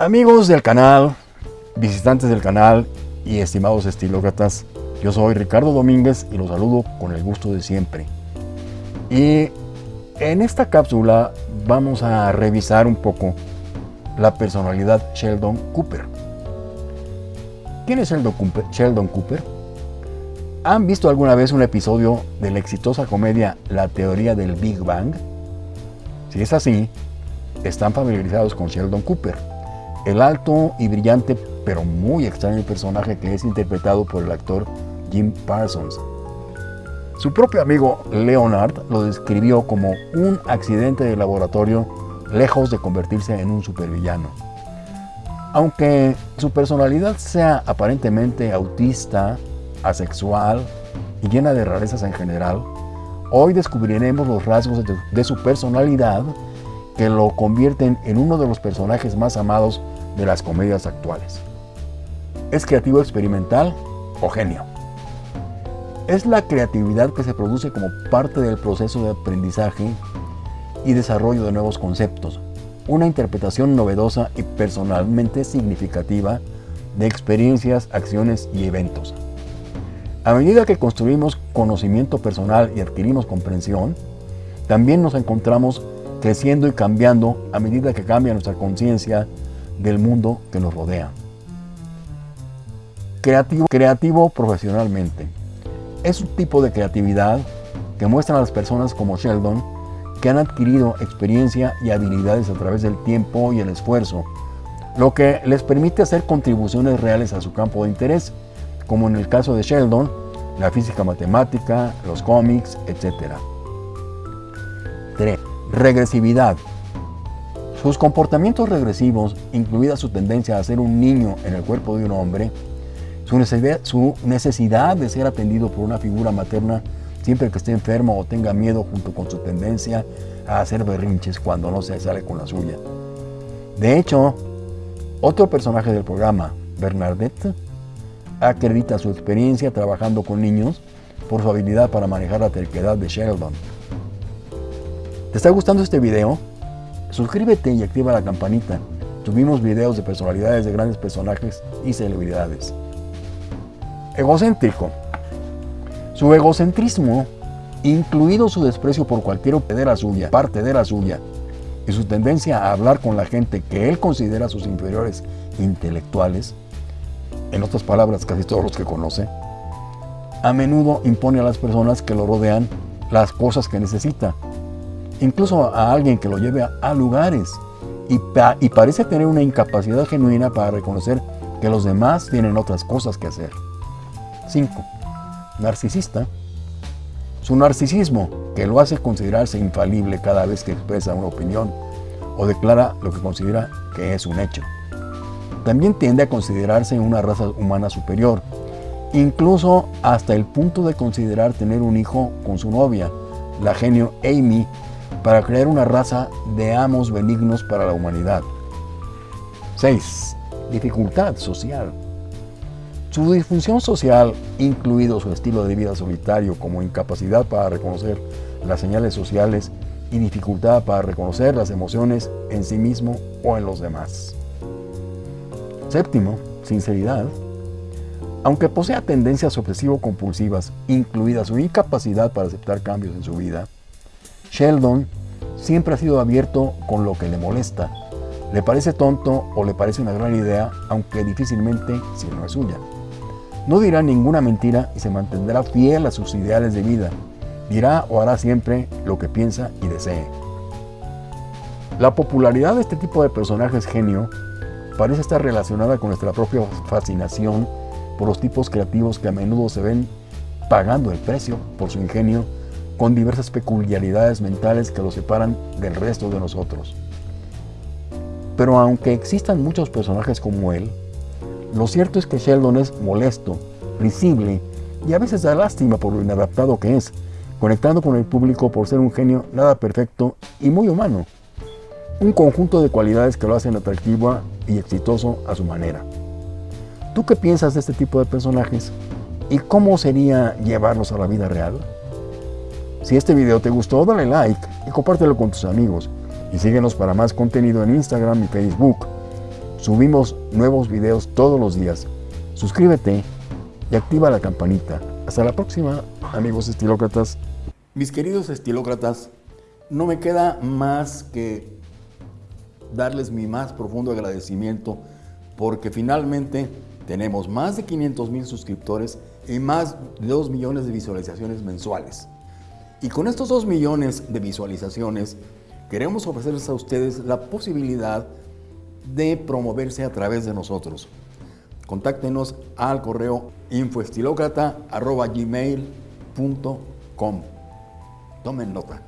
Amigos del canal, visitantes del canal y estimados estilócratas, yo soy Ricardo Domínguez y los saludo con el gusto de siempre. Y en esta cápsula vamos a revisar un poco la personalidad Sheldon Cooper. ¿Quién es Sheldon Cooper? Sheldon Cooper? ¿Han visto alguna vez un episodio de la exitosa comedia La teoría del Big Bang? Si es así, están familiarizados con Sheldon Cooper el alto y brillante, pero muy extraño personaje que es interpretado por el actor Jim Parsons. Su propio amigo Leonard lo describió como un accidente de laboratorio lejos de convertirse en un supervillano. Aunque su personalidad sea aparentemente autista, asexual y llena de rarezas en general, hoy descubriremos los rasgos de, su personalidad que lo convierten en uno de los personajes más amados de las comedias actuales. ¿Es creativo experimental o genio? Es la creatividad que se produce como parte del proceso de aprendizaje y desarrollo de nuevos conceptos, una interpretación novedosa y personalmente significativa de experiencias, acciones y eventos. A medida que construimos conocimiento personal y adquirimos comprensión, también nos encontramos creciendo y cambiando a medida que cambia nuestra conciencia del mundo que nos rodea. Creativo, creativo profesionalmente. Es un tipo de creatividad que muestran a las personas como Sheldon que han adquirido experiencia y habilidades a través del tiempo y el esfuerzo, lo que les permite hacer contribuciones reales a su campo de interés, como en el caso de Sheldon, la física matemática, los cómics, etc. 3. Regresividad. Sus comportamientos regresivos, incluida su tendencia a ser un niño en el cuerpo de un hombre, su necesidad, de ser atendido por una figura materna siempre que esté enfermo o tenga miedo junto con su tendencia a hacer berrinches cuando no se sale con la suya. De hecho, otro personaje del programa, Bernadette, acredita su experiencia trabajando con niños por su habilidad para manejar la terquedad de Sheldon. ¿Te está gustando este video? Suscríbete y activa la campanita. Tuvimos videos de personalidades de grandes personajes y celebridades. Egocéntrico. Su egocentrismo, incluido su desprecio por cualquier de la suya, parte de la suya, y su tendencia a hablar con la gente que él considera sus inferiores intelectuales, en otras palabras, casi todos los que conoce, a menudo impone a las personas que lo rodean las cosas que necesita, incluso a alguien que lo lleve a, lugares y, y parece tener una incapacidad genuina para reconocer que los demás tienen otras cosas que hacer. 5. Narcisista. Su narcisismo, que lo hace considerarse infalible cada vez que expresa una opinión o declara lo que considera que es un hecho. También tiende a considerarse una raza humana superior, incluso hasta el punto de considerar tener un hijo con su novia, la genio Amy, para crear una raza de amos benignos para la humanidad. 6. Dificultad social. Su disfunción social, incluido su estilo de vida solitario como incapacidad para reconocer las señales sociales y dificultad para reconocer las emociones en sí mismo o en los demás. Séptimo, sinceridad. Aunque posea tendencias obsesivo-compulsivas, incluida su incapacidad para aceptar cambios en su vida, Sheldon siempre ha sido abierto con lo que le molesta. Le parece tonto o le parece una gran idea, aunque difícilmente si no es suya. No dirá ninguna mentira y se mantendrá fiel a sus ideales de vida. Dirá o hará siempre lo que piensa y desee. La popularidad de este tipo de personajes genio parece estar relacionada con nuestra propia fascinación por los tipos creativos que a menudo se ven pagando el precio por su ingenio con diversas peculiaridades mentales que lo separan del resto de nosotros. Pero aunque existan muchos personajes como él, lo cierto es que Sheldon es molesto, risible y a veces da lástima por lo inadaptado que es, conectando con el público por ser un genio nada perfecto y muy humano. Un conjunto de cualidades que lo hacen atractivo y exitoso a su manera. ¿Tú qué piensas de este tipo de personajes? ¿Y cómo sería llevarlos a la vida real? Si este video te gustó, dale like y compártelo con tus amigos. Y síguenos para más contenido en Instagram y Facebook. Subimos nuevos videos todos los días. Suscríbete y activa la campanita. Hasta la próxima, amigos estilócratas. Mis queridos estilócratas, no me queda más que darles mi más profundo agradecimiento porque finalmente tenemos más de 500 mil suscriptores y más de 2 millones de visualizaciones mensuales. Y con estos 2 millones de visualizaciones queremos ofrecerles a ustedes la posibilidad de promoverse a través de nosotros. Contáctenos al correo infoestilocrata.gmail.com Tomen nota.